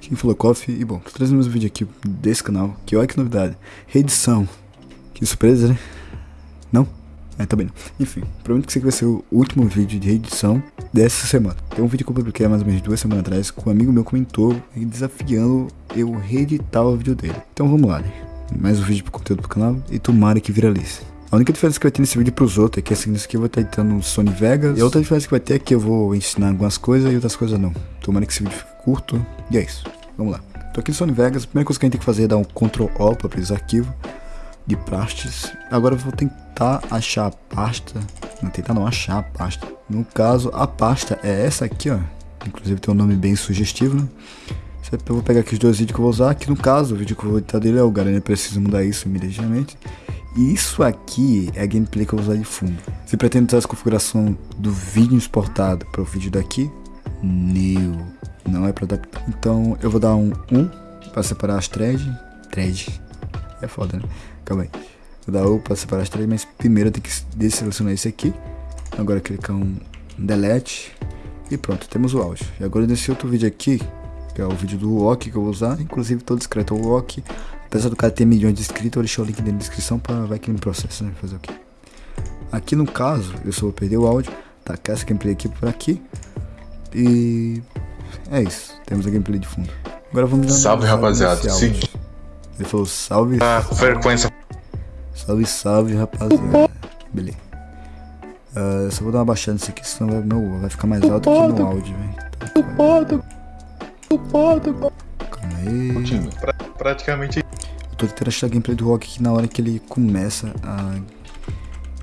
quem falou Coffee. E bom, tô trazendo mais um vídeo aqui desse canal, que olha que novidade. Reedição. Que surpresa, né? Não? É, também não. Enfim, prometo que esse aqui vai ser o último vídeo de reedição dessa semana. Tem um vídeo que eu publiquei há mais ou menos duas semanas atrás, que um amigo meu comentou desafiando eu reeditar o vídeo dele. Então vamos lá, né? Mais um vídeo pro conteúdo do canal e tomara que viralize. A única diferença que vai ter nesse vídeo pros outros é que esse aqui eu vou estar editando Sony Vegas. E a outra diferença que vai ter é que eu vou ensinar algumas coisas e outras coisas não. Tomara que esse vídeo fique curto. E é isso. Vamos lá. Tô aqui no Sony Vegas. A primeira coisa que a gente tem que fazer é dar um Ctrl O para abrir os arquivos de pastas. Agora eu vou tentar achar a pasta. Não tentar não achar a pasta. No caso, a pasta é essa aqui, ó. Inclusive tem um nome bem sugestivo, né? Eu vou pegar aqui os dois vídeos que eu vou usar. Que no caso, o vídeo que eu vou editar dele é o Garanha Preciso Mudar Isso imediatamente. E isso aqui é a gameplay que eu vou usar de fundo. Se pretende usar essa configuração do vídeo exportado para o vídeo daqui, new, não é para adaptar. Então eu vou dar um 1 para separar as threads. Thread, é foda, né? Calma aí. Vou dar U para separar as threads, mas primeiro eu tenho que desselecionar esse aqui. Agora clicar um delete e pronto, temos o áudio. E agora nesse outro vídeo aqui, que é o vídeo do Walk que eu vou usar, inclusive todo discreto o Walk Apesar do cara ter milhões de inscritos, eu deixar o link na descrição para vai que ele me processa, né? Fazer o quê? Aqui no caso, eu só vou perder o áudio, tá? essa gameplay aqui por aqui. E é isso, temos a gameplay de fundo. Agora vamos Salve rapaziada, sim. Ele falou salve. Ah, frequência. Salve, salve rapaziada. Beleza. Uh, só vou dar uma baixada nisso aqui, senão vai, meu, vai ficar mais alto que no áudio, velho. Calma aí. Pra, praticamente eu tô tentando achar a gameplay do Rock aqui na hora que ele começa a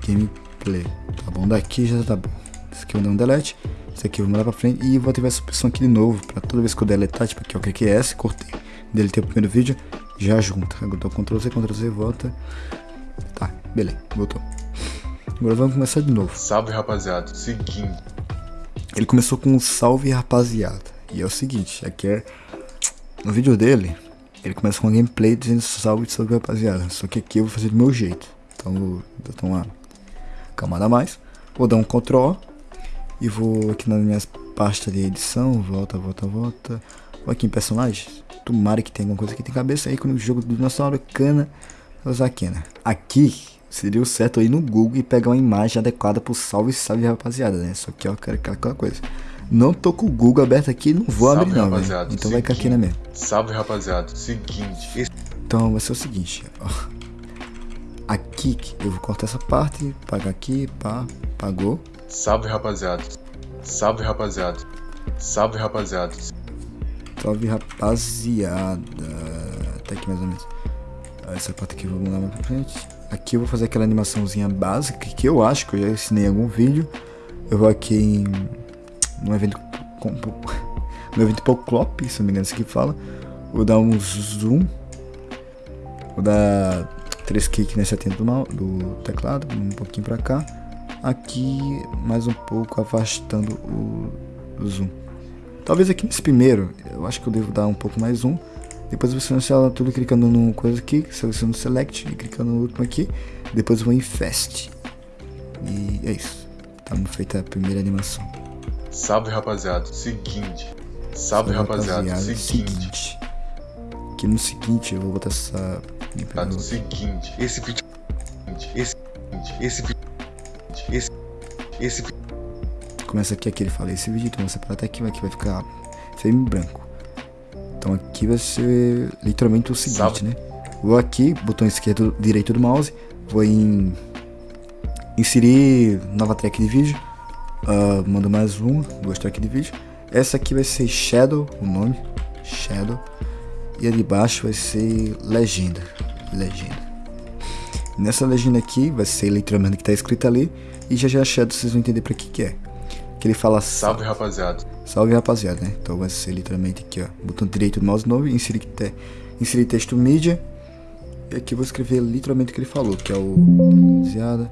gameplay. Tá bom? Daqui já tá bom. Esse aqui eu vou dar um delete. Esse aqui vou mandar pra frente. E vou ativar essa opção aqui de novo. Pra toda vez que eu deletar, tipo aqui, ó, cliquei S, cortei. Deletei o primeiro vídeo, já junta. Agora dou Ctrl C, Ctrl C, volta. Tá, beleza, voltou. Agora vamos começar de novo. Salve rapaziada, seguinte. Ele começou com um salve rapaziada. E é o seguinte, aqui é. No vídeo dele, ele começa com uma gameplay dizendo salve, salve rapaziada. Só que aqui eu vou fazer do meu jeito. Então vou dar uma camada a mais. Vou dar um Ctrl e vou aqui nas minhas pastas de edição. Volta, volta, volta. Vou aqui em personagens. Tomara que tenha alguma coisa aqui tem cabeça. Aí quando o jogo do dinossauro cana, vou usar aqui, né? Aqui seria o certo aí no Google e pegar uma imagem adequada pro salve, salve rapaziada, né? Só que ó, quero aquela coisa. Não tô com o Google aberto aqui, não vou Salve, abrir não, rapaziada. Então seguinte, vai ficar aqui na mesma. Salve, rapaziada. Seguinte. Então vai ser o seguinte, ó. Aqui, eu vou cortar essa parte, pagar aqui, pá, pagou. Salve, rapaziada. Salve, rapaziada. Salve, rapaziada. Salve, rapaziada. Até aqui mais ou menos. Essa parte aqui eu vou mandar mais pra frente. Aqui eu vou fazer aquela animaçãozinha básica que eu acho que eu já ensinei em algum vídeo. Eu vou aqui em no evento com, no evento Poclop, se não me engano, isso aqui fala. Vou dar um zoom. Vou dar 3 cliques nesse atento do, do teclado, um pouquinho para cá. Aqui, mais um pouco, afastando o, zoom. Talvez aqui nesse primeiro, eu acho que eu devo dar um pouco mais zoom. Depois eu vou selecionar tudo clicando no coisa aqui, seleciono Select e clicando no último aqui. Depois eu vou em Fast. E é isso. Estamos feita a primeira animação. Salve rapaziada, seguinte. Salve, Salve rapaziada, rapaziada seguinte. seguinte. Aqui no seguinte eu vou botar essa. Tá no seguinte, esse vídeo. Esse esse vídeo. Esse. Começa aqui, aqui ele fala esse vídeo, então você para até aqui, aqui vai ficar feio branco. Então aqui vai ser literalmente o seguinte, Salve. né? Vou aqui, botão esquerdo, direito do mouse, vou em inserir nova track de vídeo Uh, mando mais um, duas tracks de vídeo. Essa aqui vai ser Shadow, o nome, Shadow. E a de baixo vai ser Legenda, Legenda. Nessa legenda aqui vai ser literalmente que está escrito ali. E já já Shadow vocês vão entender para que que é. Que ele fala Salve rapaziada. Salve rapaziada, né? Então vai ser literalmente aqui, ó. Botão direito do mouse novo, inserir, te, inserir texto mídia. E aqui eu vou escrever literalmente o que ele falou, que é o rapaziada.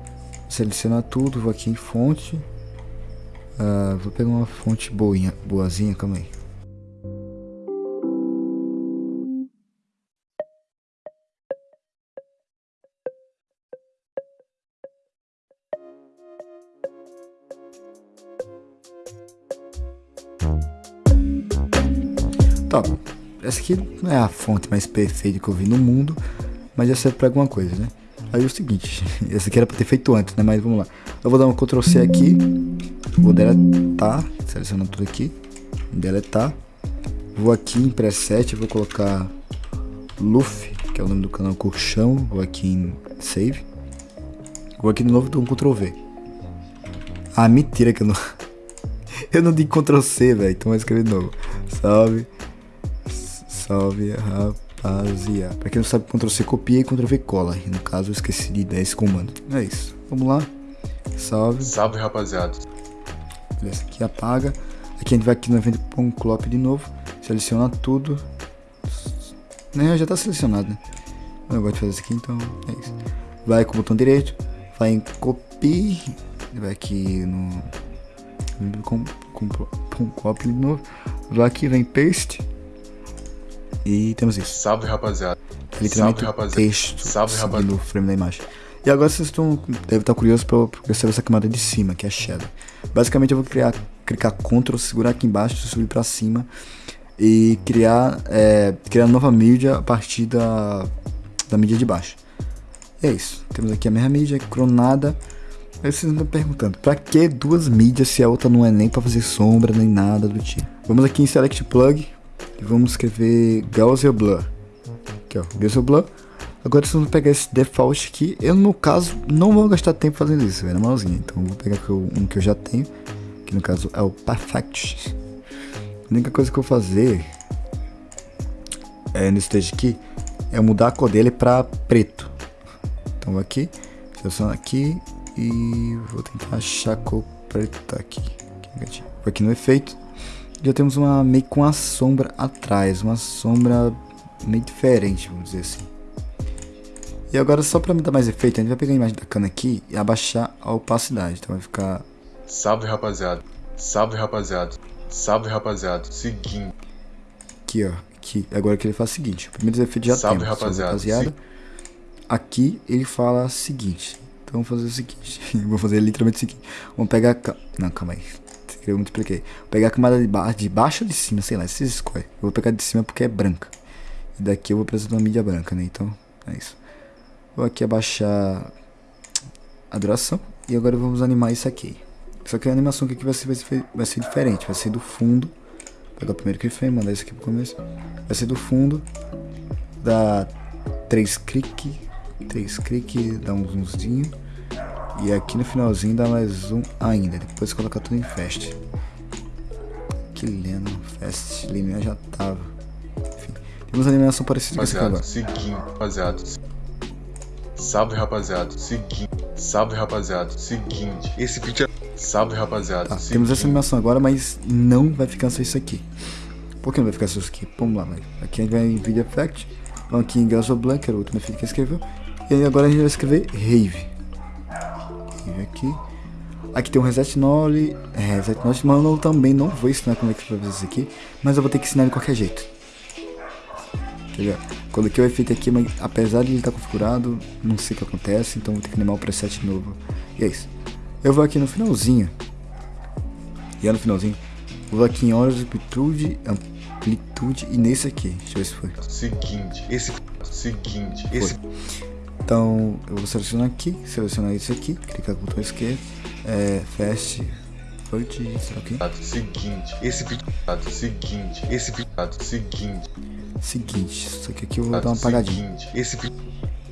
Selecionar tudo, vou aqui em fonte Uh, vou pegar uma fonte boinha, boazinha, calma aí. Tá, essa aqui não é a fonte mais perfeita que eu vi no mundo, mas já serve pra alguma coisa, né? Aí é o seguinte, essa aqui era pra ter feito antes, né? Mas vamos lá. Eu vou dar um Ctrl C aqui, vou deletar, selecionando tudo aqui, deletar. Vou aqui em preset, vou colocar Luffy, que é o nome do canal Colchão, vou aqui em Save. Vou aqui de novo, dou um Ctrl V. Ah, mentira que eu não... eu não dei Ctrl C, velho, então vou escrever de novo. Salve, salve, rapaziada. Pra quem não sabe, Ctrl C copia e Ctrl V cola. E no caso, eu esqueci de dar esse comando. É isso. Vamos lá. Salve. Salve, rapaziada. Beleza, aqui apaga. Aqui a gente vai aqui no evento de novo. Seleciona tudo. Né, já tá selecionado, né? Eu gosto de fazer isso aqui, então é isso. Vai com o botão direito. Vai em copy. Vai aqui no. Com, com, com copy de novo. Vai aqui, vem paste. E temos isso. Salve, rapaziada. É literalmente Salve, rapaziada. texto Salve, rapaziada. o frame da imagem. E agora vocês estão, devem estar curiosos para perceber essa camada de cima, que é shadow. Basicamente eu vou criar, clicar Ctrl, segurar aqui embaixo, subir para cima e criar, é, criar nova mídia a partir da, da mídia de baixo. E é isso. Temos aqui a mesma mídia, cronada. Aí vocês estão perguntando, pra que duas mídias se a outra não é nem para fazer sombra, nem nada do tipo? Vamos aqui em Select Plug e vamos escrever Gaussian Blur. Aqui ó, Gaussian Blur. Agora vocês vão pegar esse default aqui. Eu, no caso, não vou gastar tempo fazendo isso, na mãozinha. Então, vou pegar um que eu já tenho, que no caso é o Perfect. A única coisa que eu vou fazer é, nesse stage aqui é mudar a cor dele pra preto. Então, vou aqui, seleciono aqui e vou tentar achar a cor preta aqui. Aqui, aqui no efeito. Já temos uma meio com uma sombra atrás, uma sombra meio diferente, vamos dizer assim. E agora só para me dar mais efeito, a gente vai pegar a imagem da cana aqui e abaixar a opacidade. Então vai ficar Salve, rapaziada. Salve, rapaziada. Salve, rapaziada. Seguinte. aqui, ó. Aqui. Agora que ele faz o seguinte: o primeiro efeito já Salve, tem. rapaziada. Aqui ele fala o seguinte. Então vamos fazer o seguinte. Vou fazer literalmente o seguinte. Vamos pegar a. Não, calma aí. Eu muito expliquei. Vou pegar a camada de, ba... de baixo ou de cima, sei lá. Vocês escolhem. Eu vou pegar de cima porque é branca. E daqui eu vou precisar de uma mídia branca, né? Então é isso. Vou aqui abaixar a duração. E agora vamos animar isso aqui. Só que a animação que aqui vai ser, vai ser, vai ser diferente. Vai ser do fundo. Vou pegar o primeiro keyframe, mandar isso aqui pro começo. Vai ser do fundo. Dá 3 clique. 3 clique, dá um zoomzinho. E aqui no finalzinho dá mais zoom ainda. Depois colocar tudo em fast. Que lindo. Fast linear já tava. Enfim. Temos uma animação parecida com Rapaziada. agora. Seguinte, rapaziada. Salve, rapaziada. Seguinte. Salve, rapaziada. Seguinte. Esse vídeo é. Salve, rapaziada. Tá, temos essa animação agora, mas não vai ficar só isso aqui. Por que não vai ficar só isso aqui? Vamos lá, vai. Aqui a gente vai em Video Effect. Vamos aqui em Gas Blank, que era o último efeito que escreveu. E aí agora a gente vai escrever Rave. Rave aqui. Aqui tem um Reset Null. É, Reset Null, mas eu também não vou ensinar como é que fazer isso aqui. Mas eu vou ter que ensinar de qualquer jeito. Entendeu? Coloquei o efeito aqui, mas apesar de ele estar configurado, não sei o que acontece, então vou ter que animar o preset novo. E é isso. Eu vou aqui no finalzinho. E é no finalzinho. Vou aqui em horas de amplitude, amplitude e nesse aqui. Deixa eu ver se foi. Seguinte. Esse. Seguinte. Esse. Então eu vou selecionar aqui, selecionar isso aqui, clicar com o botão esquerdo, é, fast, float, sei lá o que. Seguinte. Esse vídeo. Seguinte. Esse vídeo. Seguinte. Seguinte, só que aqui eu vou dar uma apagadinha. Esse vídeo.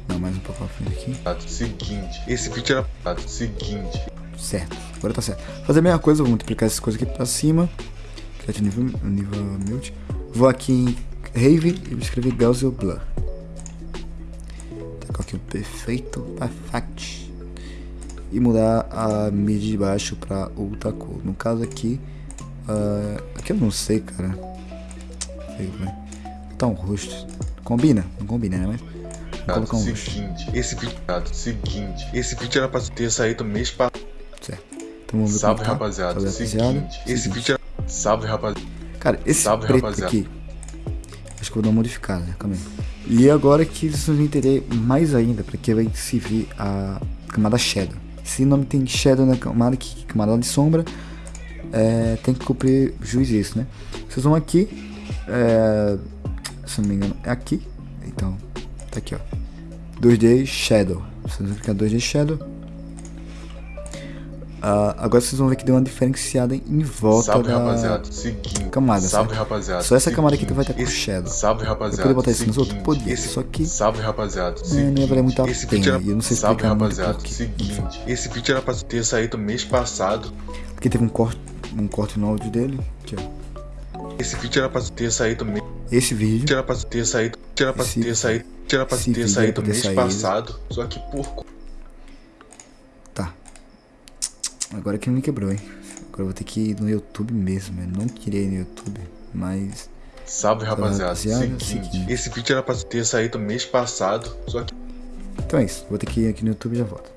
Não, mais um pouco pra frente aqui. Seguinte. Esse vídeo era. Seguinte. Certo, agora tá certo. Fazer a mesma coisa, vou multiplicar essas coisas aqui pra cima. Criar nível, nível mute. Vou aqui em Rave e vou escrever Gaussian Blur. Tacar aqui o perfeito, perfect. E mudar a mídia de baixo pra outra cor. No caso aqui, ah, aqui eu não sei, cara. Feio, um rosto. Combina? Não combina, né? Mas vou colocar um rosto. Seguinte. Esse vídeo. Seguinte. Esse vídeo era pra ter saído mês passado. Certo. Então vamos ver Salve, tá. rapaziada. Salve, rapaziada. Seguinte. Esse Seguinte. vídeo era. Salve, rapaziada. Cara, esse Salve, preto rapaziada. aqui. Acho que eu vou dar uma modificada, né? Calma aí. E agora que vocês vão entender mais ainda, porque vai servir a camada Shadow. Se não tem Shadow na camada, que camada de sombra, é, tem que cumprir juiz isso, né? Vocês vão aqui, é, se não me engano, é aqui. Então, tá aqui, ó. 2D Shadow. Vocês vão clicar 2D Shadow. Uh, agora vocês vão ver que deu uma diferenciada em volta Salve, da rapaziada. Seguinte. camada. Salve, certo? rapaziada. Só essa camada aqui Seguinte. vai estar com Esse- Shadow. Salve, Eu rapaziada. poderia botar isso nos Seguinte. outros? Podia. Esse- Só que Salve, rapaziada. É, não ia valer muito a Esse pena, era- eu não sei Salve, explicar muito rapaziada. por quê. Seguinte. Esse vídeo era pra ter saído mês passado. porque teve um corte, um corte no áudio dele. Aqui, ó. Esse vídeo era pra ter saído mês. Esse vídeo. Era pra ter saído. Era pra ter saído. Era pra ter saído mês passado. Só que por co- Tá. Agora que me quebrou, hein? Agora eu vou ter que ir no YouTube mesmo. Eu não queria ir no YouTube, mas. Salve, rapaziada. rapaziada, Seguinte. Esse vídeo era pra ter saído mês passado. Só que Então é isso. Vou ter que ir aqui no YouTube e já volto.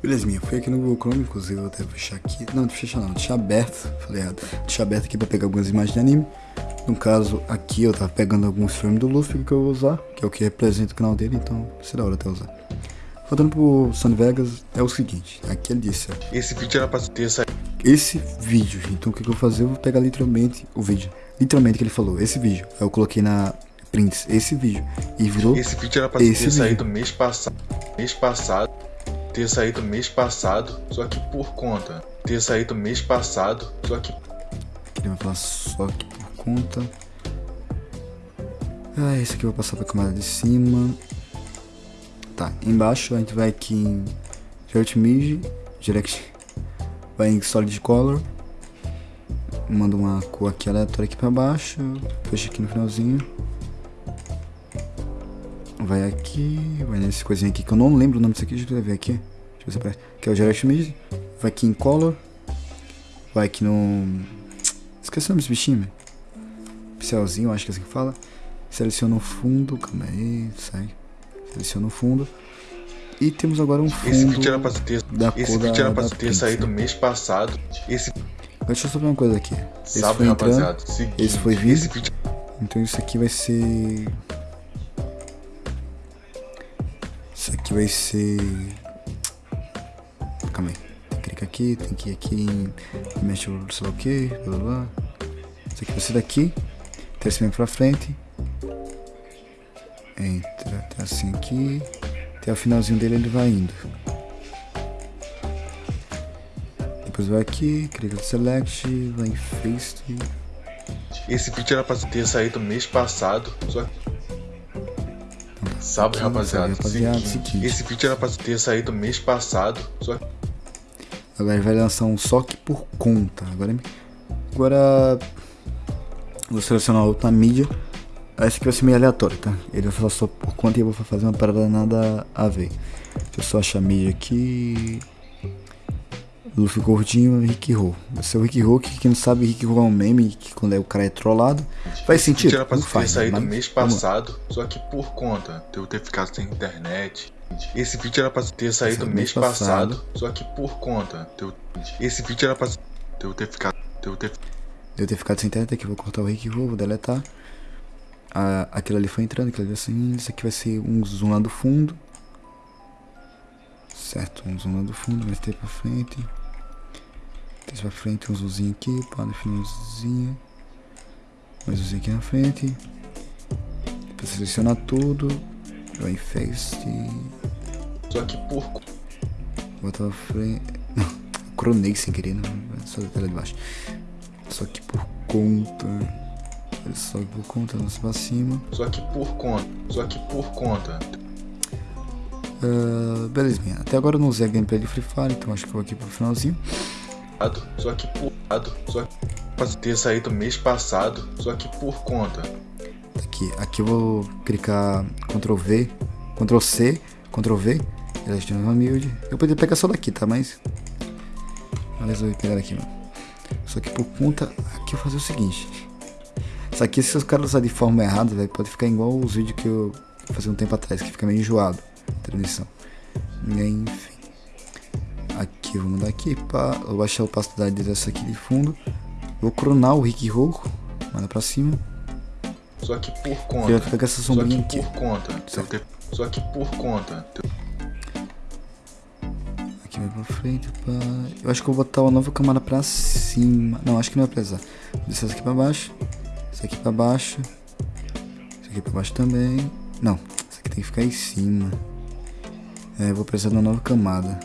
Beleza, minha. Fui aqui no Google Chrome, inclusive. Vou até fechar aqui. Não, não fechar não. Deixar aberto. Falei errado. Deixar aberto aqui pra pegar algumas imagens de anime. No caso, aqui eu tava pegando alguns filmes do Luffy que eu vou usar. Que é o que representa o canal dele. Então, da hora até usar. Voltando pro Sun Vegas, é o seguinte. Aqui ele disse, ó. esse vídeo era pra ter saído. esse vídeo, gente. Então o que, que eu vou fazer? Eu vou pegar literalmente o vídeo. Literalmente que ele falou, esse vídeo. Aí eu coloquei na prints, esse vídeo. E virou Esse vídeo era pra ter vídeo. saído mês passado. Mês passado. Ter saído mês passado. Só que por conta. Ter saído mês passado. Só que que ele vai falar só aqui por conta. Ah, esse aqui eu vou passar pra camada de cima. Tá, embaixo a gente vai aqui em Direct Mid, Direct, vai em Solid Color. Manda uma cor aqui aleatória aqui pra baixo, fecha aqui no finalzinho. Vai aqui, vai nesse coisinha aqui que eu não lembro o nome disso aqui, deixa eu ver aqui. Deixa eu ver se. Que é o Direct Mid. Vai aqui em Color. Vai aqui no. Esqueci o nome desse bichinho, velho. Pincelzinho, acho que é assim que fala. Seleciona o fundo, calma aí, sai. Seleciona o fundo. E temos agora um fundo. esse vídeo era pra ter. da Esse cor da- vídeo era pra da ter saído mês passado. Esse. Deixa eu só ver uma coisa aqui. Esse Salve, foi entrando, rapaziada. Seguinte, esse foi vindo. Esse vídeo. Então isso aqui vai ser. Isso aqui vai ser. Calma aí. Tem que clicar aqui, tem que ir aqui em. Mexe o que, blá blá blá. Isso aqui vai ser daqui. Terceiro pra frente. Entra até assim aqui. Até o finalzinho dele ele vai indo. Depois vai aqui, clica no select, vai em face. Esse vídeo era pra ter saído mês passado. Só. Salve, Aqui, rapaziada. salve, rapaziada, Seguinte, seguinte. Esse vídeo era pra ter saído mês passado. Só. Agora ele vai lançar um só que por conta. Agora, agora vou selecionar outra mídia. Esse aqui vai ser meio aleatório, tá? Ele vai falar só por conta e eu vou fazer uma parada nada a ver. Deixa eu só achar a mídia aqui. Luffy gordinho, Rick Ho. Vai ser o Rick Ho, que quem não sabe, Rick Ho é um meme, que quando é o cara é trollado. Faz Esse vídeo sentido? era pra Não ter faz, saído Mas mês passado, só que por conta de eu ter ficado sem internet. Esse vídeo era pra ter saído Saiu mês passado, passado. só que por conta de eu... Esse vídeo era pra de eu ter ficado. De eu ter... Eu ter ficado sem internet aqui, vou cortar o Rick Ho, vou deletar. Ah, aquilo ali foi entrando, aquilo ali vai saindo. Isso aqui vai ser um zoom lá do fundo. Certo, um zoom lá do fundo, mais ter pra frente. Três pra frente, um zoomzinho aqui, pá, no finalzinho. Mais um zoomzinho aqui na frente. Pra selecionar tudo. Vai em face. Só que por Bota pra frente. Cronei sem querer, não. Só da tela de baixo. Só que por conta. Ele sobe por conta, lança pra cima. só que por conta, só que por conta. Ah, belezinha. Até agora eu não usei a gameplay de Free Fire, então acho que eu vou aqui pro finalzinho. Só que por só que ter saído mês passado, só que por conta. Aqui, aqui eu vou clicar Ctrl V, Ctrl C, Ctrl V. Eleste nova build. Eu poderia pegar só daqui, tá? Mas. Eu resolvi pegar daqui, mano. Só que por conta. Aqui eu vou fazer o seguinte. Isso aqui, se os caras usarem de forma errada, velho, pode ficar igual os vídeos que eu fazia um tempo atrás, que fica meio enjoado. Transição. Enfim. Aqui, eu vou mandar aqui. Pá, vou baixar a opacidade dessa aqui de fundo. Vou cronar o Rick Roco. Manda pra cima. Só que por conta. essa Só sombrinha que aqui. por conta. Só que por conta. Aqui vai pra frente, pá. Eu acho que eu vou botar uma nova camada pra cima. Não, acho que não vai precisar. Vou descer essa aqui pra baixo. Essa aqui pra baixo. Essa aqui pra baixo também. Não, isso aqui tem que ficar em cima. É, vou precisar de uma nova camada.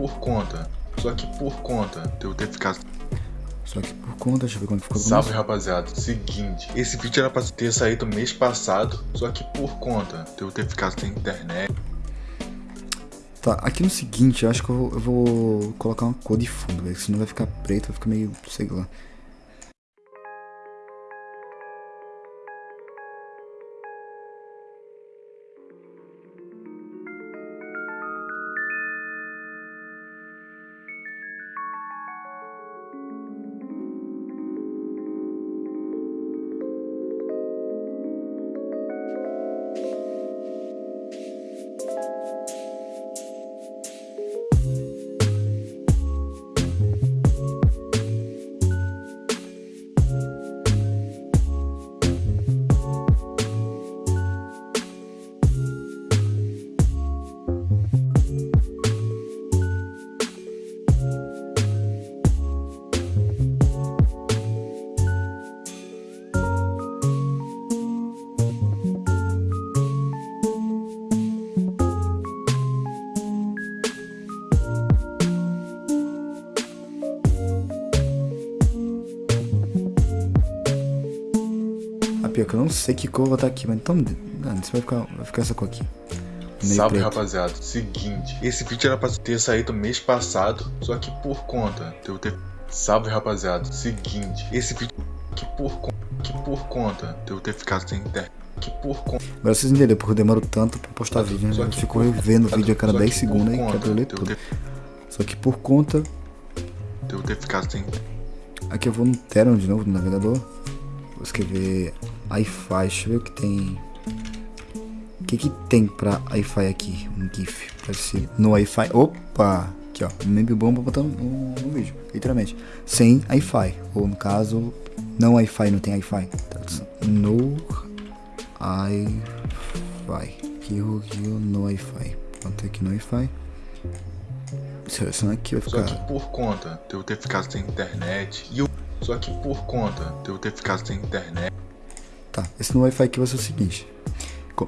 Por conta, só que por conta de eu ter ficado. Só que por conta, deixa eu ver quando ficou Salve rapaziada, seguinte, esse vídeo era pra ter saído mês passado, só que por conta de eu ter ficado sem internet. Tá, aqui no seguinte, eu acho que eu vou, eu vou colocar uma cor de fundo, velho. Senão vai ficar preto, vai ficar meio, sei lá. Que eu não sei que cor eu vou botar aqui, mas então. Mano, isso vai ficar, vai ficar essa cor aqui. Meio Salve preto. rapaziada, seguinte, esse vídeo era pra ter saído mês passado, só que por conta de eu ter. Salve rapaziada, seguinte, esse vídeo que por, que por conta de eu ter ficado sem internet. Que por conta. Agora vocês entenderam porque eu demoro tanto pra postar vídeo, né? Eu fico revendo o vídeo a cada só 10 que por segundos e quero ler tudo. ter- Só que por conta. de eu ter ficado sem Aqui eu vou no Teron de novo, no navegador. Vou escrever Wi-Fi. Deixa eu ver o que tem. O que que tem pra Wi-Fi aqui? Um GIF. Pra se no Wi-Fi. Opa! Aqui ó. Meme bom pra botar no, no vídeo. Literalmente. Sem Wi-Fi. Ou no caso, não Wi-Fi, não tem Wi-Fi. Tradução. No eu aqui eu no Wi-Fi. Pronto, aqui no Wi-Fi. Selecionar aqui vai Só ficar. que por conta de eu ter ficado sem internet. E eu. Só que por conta de eu ter ficado sem internet. Tá, esse no Wi-Fi aqui vai ser o seguinte.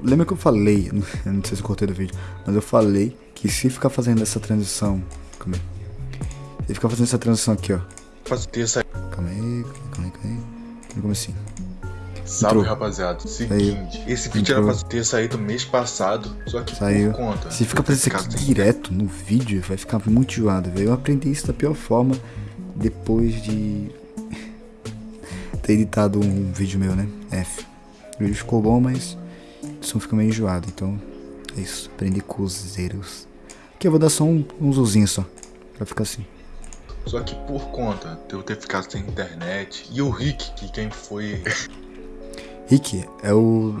Lembra que eu falei, não sei se eu cortei do vídeo, mas eu falei que se ficar fazendo essa transição. Calma aí. Se ficar fazendo essa transição aqui, ó. Pra ter saído. Calma aí, calma aí, calma aí. No comecinho. Salve Entrou. rapaziada, seguinte, esse vídeo Entrou. era pra ter saído mês passado, só que Saiu. por conta. Se ter fazendo isso aqui direto no vídeo, vai ficar muito enjoado, velho. Eu aprendi isso da pior forma depois de ter editado um vídeo meu, né? F. O vídeo ficou bom, mas o som fica meio enjoado. Então, é isso. Aprendi com os zeros. Aqui eu vou dar só um, um zoomzinho só. Pra ficar assim. Só que por conta de eu ter ficado sem internet. E o Rick, que quem foi. Rick é o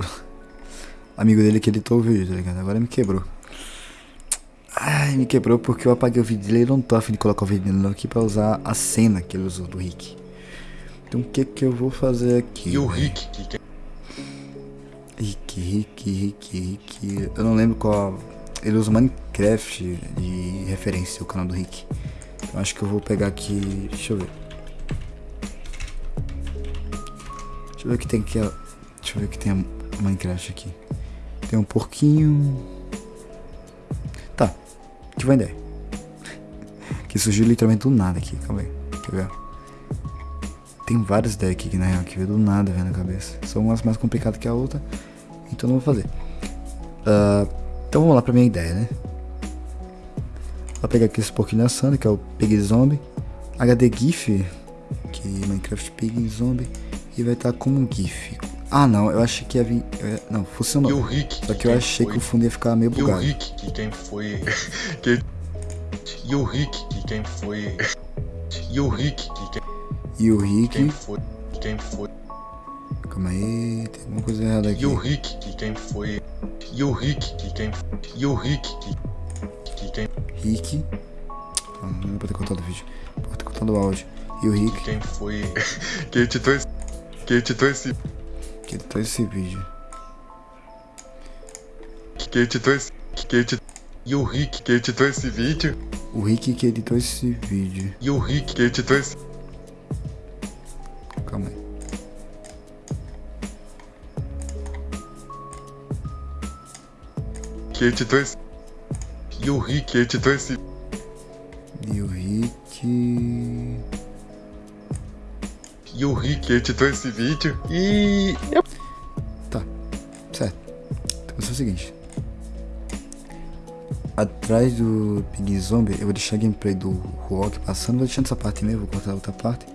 amigo dele que editou o vídeo, tá ligado? Agora me quebrou. Ai, me quebrou porque eu apaguei o vídeo dele e não tô afim de colocar o vídeo dele aqui pra usar a cena que ele usou do Rick. Então o que que eu vou fazer aqui? E o velho? Rick, quem. Rick, Rick, Rick, Rick. Eu não lembro qual. Ele usa Minecraft de referência, o canal do Rick. Eu acho que eu vou pegar aqui. Deixa eu ver. Deixa eu ver o que tem aqui. Deixa eu ver o que tem Minecraft aqui. Tem um porquinho. Tá. Que vai ideia. Que surgiu literalmente do nada aqui. Calma aí. Quer ver? Tem várias ideias aqui que na real que veio do nada, velho, na cabeça. São umas mais complicadas que a outra. então não vou fazer. Uh, então vamos lá pra minha ideia, né? Vou pegar aqui esse pouquinho assando, que é o Pig Zombie. HD GIF, que é Minecraft Pig Zombie. E vai estar como um GIF. Ah não, eu achei que ia vir. Não, funcionou. E o Rick. Só que eu achei foi? que o fundo ia ficar meio bugado. E o Rick, que quem foi. que... E o Rick, que quem foi. E o Rick, que quem. E o Rick. Quem foi. Quem foi. Calma aí, tem alguma coisa errada aqui. E o Rick, que quem foi. E o Rick, que quem. E o Rick, que. Que quem. Rick. Ah, não vou ter cortado o vídeo. Vou ter cortado o áudio. E o Rick. Que quem foi. que editou esse. Que editou esse. Que editou esse vídeo. Que editou esse. Que editou. E o Rick que editou esse vídeo. O Rick que editou esse vídeo. E o Rick que editou esse. Editou esse. E o Rick editou esse. E o Rick. E o Rick editou esse vídeo. E. Tá, certo. Então ser o seguinte. Atrás do Pig Zombie, eu vou deixar a gameplay do Rock passando, vou deixando essa parte mesmo, vou cortar outra parte.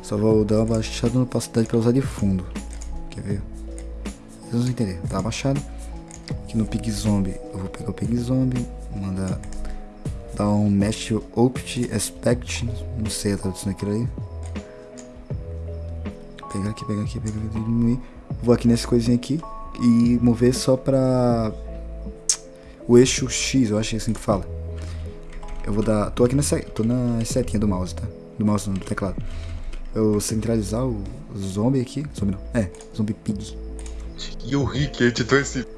Só vou dar uma baixada na opacidade para usar de fundo. Quer ver? Vocês vão entender. Tá abaixado. No Pig Zombie, eu vou pegar o Pig Zombie, mandar dar um Mesh Opt Aspect, não sei a tradução daquilo aí. Pegar aqui, pegar aqui, pegar aqui, diminuir. Vou aqui nessa coisinha aqui e mover só pra o eixo X, eu acho que é assim que fala. Eu vou dar. Tô aqui nessa. Tô na setinha do mouse, tá? Do mouse no teclado. Eu centralizar o zombie aqui. Zombie não. É, zombie pig. E o Rick editou esse.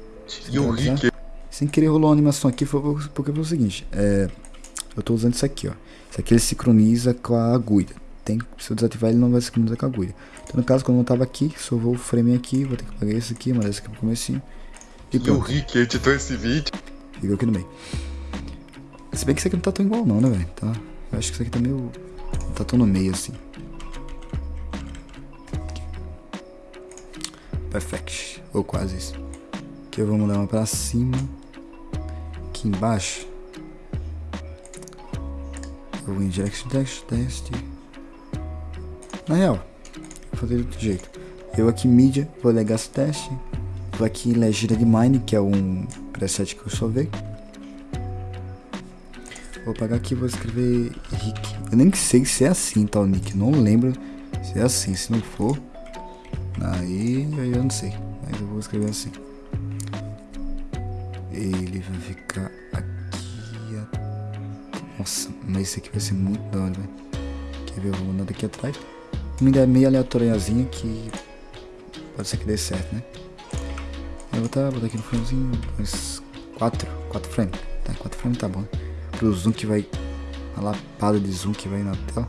E o Rick. Sem querer rolou uma animação aqui foi porque foi o seguinte. É, eu tô usando isso aqui, ó. Isso aqui ele sincroniza com a agulha. Tem, se eu desativar ele não vai sincronizar com a agulha. Então no caso, quando eu tava aqui, só vou o frame aqui, vou ter que apagar esse aqui, mandar esse aqui pro comecinho. E, e o Rick editou esse vídeo. Ficou aqui no meio. Se bem que isso aqui não tá tão igual não, né, velho? Tá, eu acho que isso aqui tá meio... Não tá tão no meio, assim. Perfect. Ou quase isso. Aqui vamos dar uma pra cima. Aqui embaixo. Eu vou direct test, test. Na real, vou fazer de outro jeito. Eu aqui mídia, vou legacy teste. Vou aqui legenda de mine, que é um preset que eu salvei. Vou apagar aqui vou escrever Rick. Eu nem sei se é assim, tá, o nick. Não lembro se é assim. Se não for, aí eu não sei. Mas eu vou escrever assim. Ele vai ficar aqui. Nossa, mas esse aqui vai ser muito da hora. Quer ver? Eu vou mandar daqui atrás. Uma ideia meio aleatóriazinha que pode ser que dê certo, né? Eu vou botar, botar aqui no framezinho uns 4, 4 frames. Tá, 4 frames tá bom. Pro zoom que vai. A lapada de zoom que vai na tela.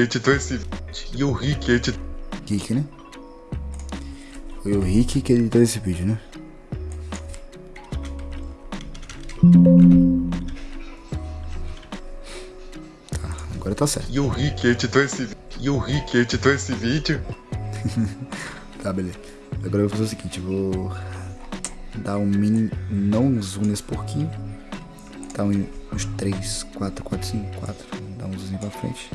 Editou esse. E o Rick editou. Rick, né? Foi o Rick que editou esse vídeo, né? Tá, agora tá certo. E o Rick editou esse. E o Rick editou esse vídeo. tá, beleza. Agora eu vou fazer o seguinte, vou dar um mini. Não zoom nesse porquinho. Tá uns 3, 4, 4, 5, 4. Dá um zoom pra frente.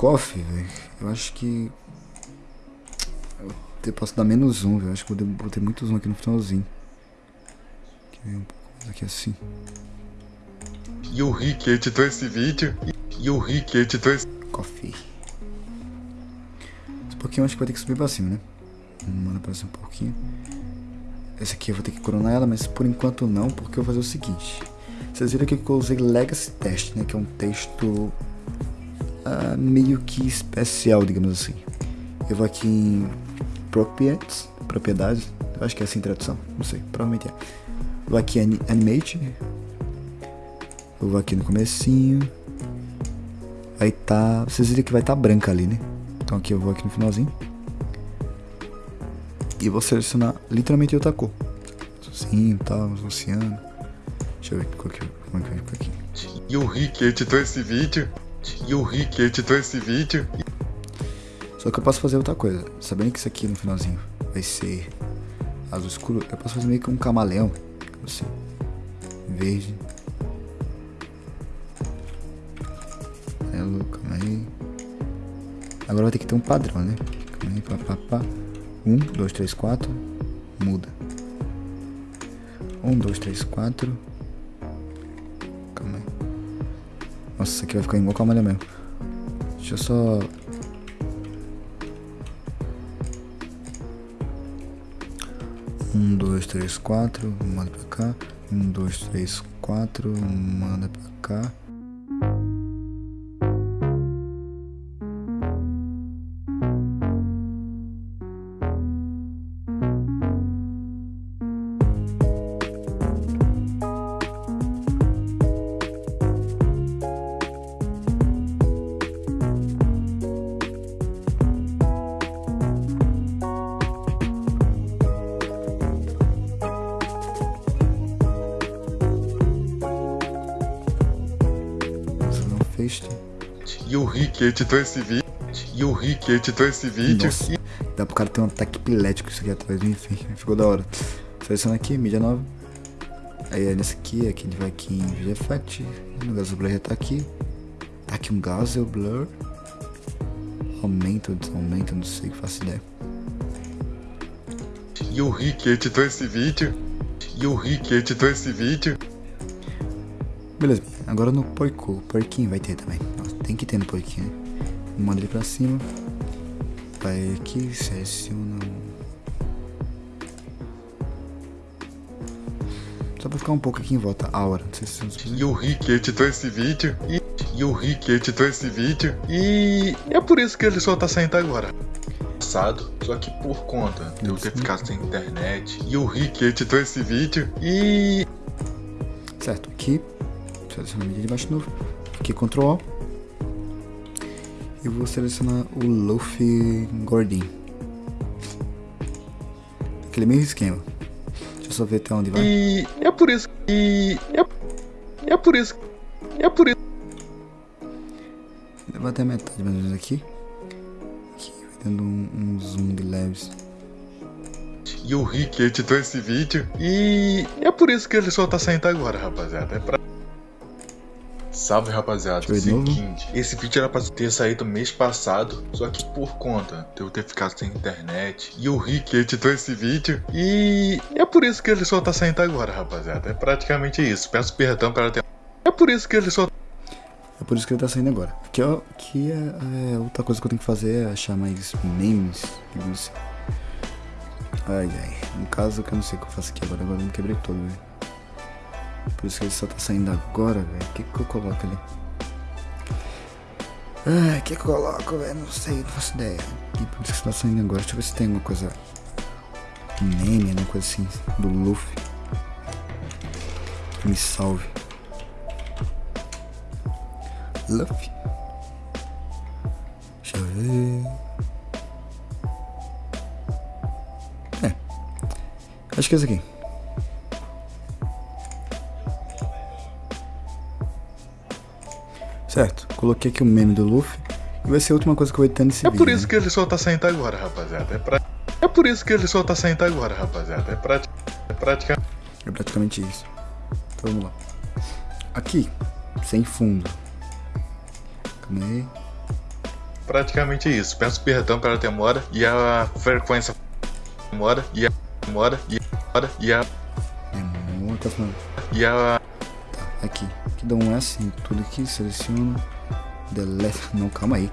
Coffee, velho, eu acho que... Eu posso dar menos um, velho. Acho que eu botei muito zoom aqui no finalzinho. Aqui um pouco mais aqui assim. E o Rick editou esse vídeo. E o Rick editou esse... Coffee. Esse pouquinho eu acho que vai ter que subir pra cima, né? Manda pra cima um pouquinho. Essa aqui eu vou ter que coronar ela, mas por enquanto não, porque eu vou fazer o seguinte. Vocês viram que eu usei Legacy Test, né? Que é um texto uh, meio que especial, digamos assim. Eu vou aqui em Properties, propriedades, eu acho que é assim a tradução, não sei, provavelmente é. Vou aqui em Animate, eu vou aqui no comecinho, aí tá, vocês viram que vai estar tá branca ali, né? Então aqui eu vou aqui no finalzinho. E vou selecionar literalmente outra cor. Assim, tal, oceano. Deixa eu ver como é que fica aqui. E o Rick editou esse vídeo e o Rick editou esse vídeo. Só que eu posso fazer outra coisa. Sabendo que isso aqui no finalzinho vai ser azul escuro, eu posso fazer meio que um camaleão. Assim. Verde. Amarelo, calma aí. Agora vai ter que ter um padrão, né? Calma aí, pá, pá, pá. 1, 2, 3, 4. Muda. 1, 2, 3, 4. Nossa, isso aqui vai ficar igual camaleão mesmo. Deixa eu só Um, dois, três, quatro, manda pra cá. Um, dois, três, quatro, manda pra cá. E o Rick editou esse vídeo. E o Rick editou esse vídeo. Nossa, dá pro cara ter um ataque epilético isso aqui atrás, enfim, ficou da hora. Seleciona aqui, mídia nova. Aí é nesse aqui, aqui ele vai aqui em Video Effect. No Gazel Blur já tá aqui. Tá aqui um Gazel Blur. Aumenta ou desaumenta, não sei, que faço ideia. E o Rick editou esse vídeo. E o Rick editou esse vídeo. Beleza, agora no porco, porquinho vai ter também. Nossa, tem que ter no porquinho, né? Manda ele pra cima. Vai aqui, seleciona. Só pra ficar um pouco aqui em volta. A hora, não sei se vocês E o Rick editou esse vídeo. E, e o Rick editou esse vídeo. E é por isso que ele só tá saindo agora. Passado, só que por conta de eu ter ficado sem internet. E o Rick editou esse vídeo. E. Certo, aqui selecionar a mídia de baixo novo, aqui Ctrl e vou selecionar o Luffy gordinho. Aquele mesmo esquema. Deixa eu só ver até onde vai. E é por isso. E é, é por isso. É por isso. Vai até a metade mais ou menos aqui. Aqui vai dando um, um zoom de leves. E o Rick editou esse vídeo. E é por isso que ele só tá saindo agora, rapaziada. É pra Salve rapaziada, seguinte, esse vídeo era pra ter saído mês passado, só que por conta de eu ter ficado sem internet, e o Rick editou esse vídeo, e é por isso que ele só tá saindo agora, rapaziada, é praticamente isso, peço perdão pela ter... É por isso que ele só... É por isso que ele tá saindo agora. Aqui, ó, aqui é, é, outra coisa que eu tenho que fazer é achar mais memes, digamos assim. Ai, ai, no caso que eu não sei o que eu faço aqui agora, agora eu me quebrei todo, velho. Por isso que ele só tá saindo agora, velho. O que, que eu coloco ali? Ah, o que, eu coloco, velho? Não sei, não faço ideia. E por isso que tá saindo agora. Deixa eu ver se tem alguma coisa. Meme, alguma coisa assim. Do Luffy. Me salve. Luffy. Deixa eu ver. É. Acho que é esse aqui. Certo, coloquei aqui o um meme do Luffy. E vai ser a última coisa que eu vou editar nesse é vídeo. É por isso né? que ele só tá saindo agora, rapaziada. É, pra... é por isso que ele só tá saindo agora, rapaziada. É, prati... é praticamente... É praticamente isso. Então vamos lá. Aqui, sem fundo. Calma aí. praticamente isso. Peço perdão pela demora e a frequência demora e a demora e a demora e a Demora, tá falando. e a aqui. Aqui dá um S em tudo aqui, seleciono. Delete. Não, calma aí.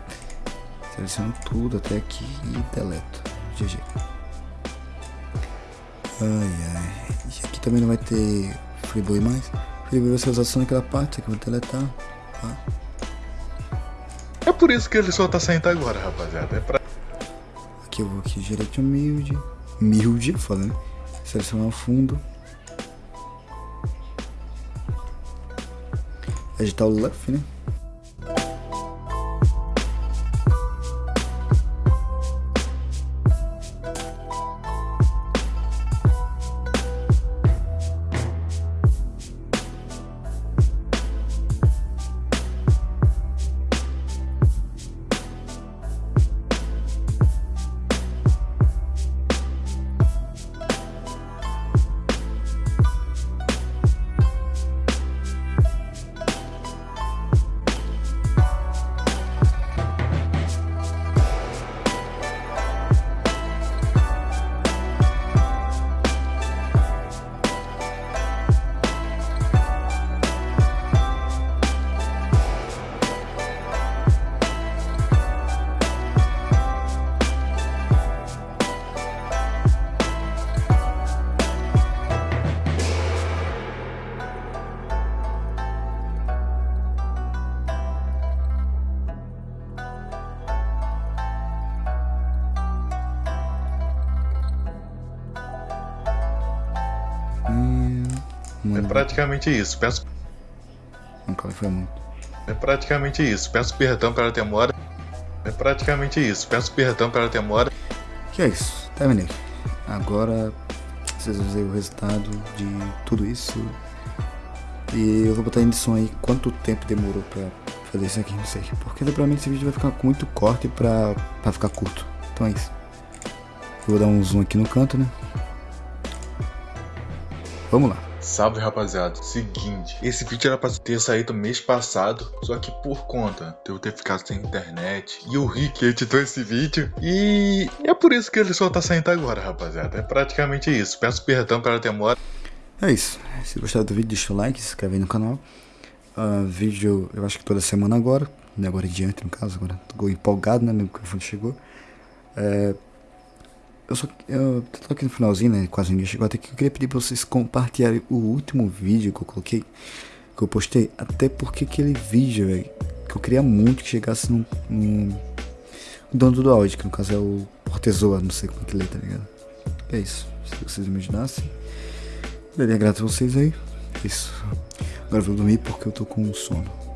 Seleciono tudo até aqui e deleto. GG. Ai ai. E aqui também não vai ter Freeboy mais. Freeboy vai ser usado só naquela parte, aqui eu vou deletar. Tá? É por isso que ele só tá saindo agora, rapaziada. É pra Aqui eu vou aqui direito humilde. Humilde, foda, né? Selecionar o fundo. Agitar o left, né? Praticamente isso. Peço calma, foi muito. é praticamente isso. Peço perdão pela demora. É praticamente isso. Peço perdão pela demora. Que é isso, terminei. Agora vocês vão ver o resultado de tudo isso. E eu vou botar em edição aí quanto tempo demorou pra fazer isso aqui, não sei. Porque provavelmente esse vídeo vai ficar com muito corte pra, pra ficar curto. Então é isso. Eu vou dar um zoom aqui no canto, né? Vamos lá. Salve rapaziada, seguinte, esse vídeo era pra ter saído mês passado, só que por conta de eu ter ficado sem internet e o Rick editou esse vídeo e é por isso que ele só tá saindo agora, rapaziada. É praticamente isso. Peço perdão pela demora. É isso. Se gostar do vídeo, deixa o like, se inscreve aí no canal. Ah, vídeo, eu acho que toda semana agora, né, agora em diante no caso, agora tô empolgado, né, no microfone chegou. É, eu só, eu tô aqui no finalzinho, né, quase ninguém chegou até aqui, eu queria pedir pra vocês compartilharem o último vídeo que eu coloquei, que eu postei, até porque aquele vídeo, velho, que eu queria muito que chegasse num, num o dono do áudio, que no caso é o Portezoa, não sei como é que lê, tá ligado? É isso, se vocês imaginassem. Daria grato a vocês aí. Isso. Agora eu vou dormir porque eu tô com sono.